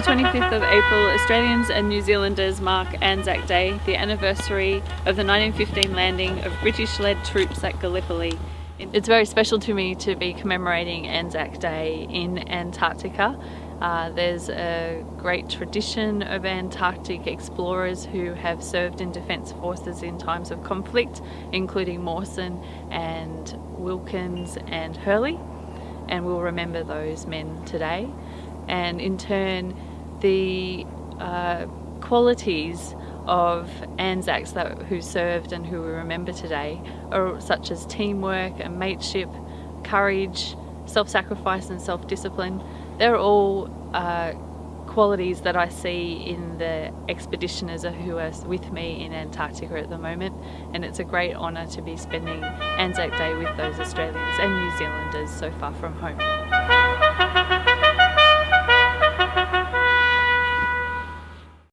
the 25th of April, Australians and New Zealanders mark Anzac Day, the anniversary of the 1915 landing of British-led troops at Gallipoli. It's very special to me to be commemorating Anzac Day in Antarctica. Uh, there's a great tradition of Antarctic explorers who have served in Defence Forces in times of conflict, including Mawson and Wilkins and Hurley, and we'll remember those men today and in turn the uh, qualities of Anzacs that who served and who we remember today are such as teamwork and mateship, courage, self-sacrifice and self-discipline. They're all uh, qualities that I see in the expeditioners who are with me in Antarctica at the moment and it's a great honour to be spending Anzac Day with those Australians and New Zealanders so far from home.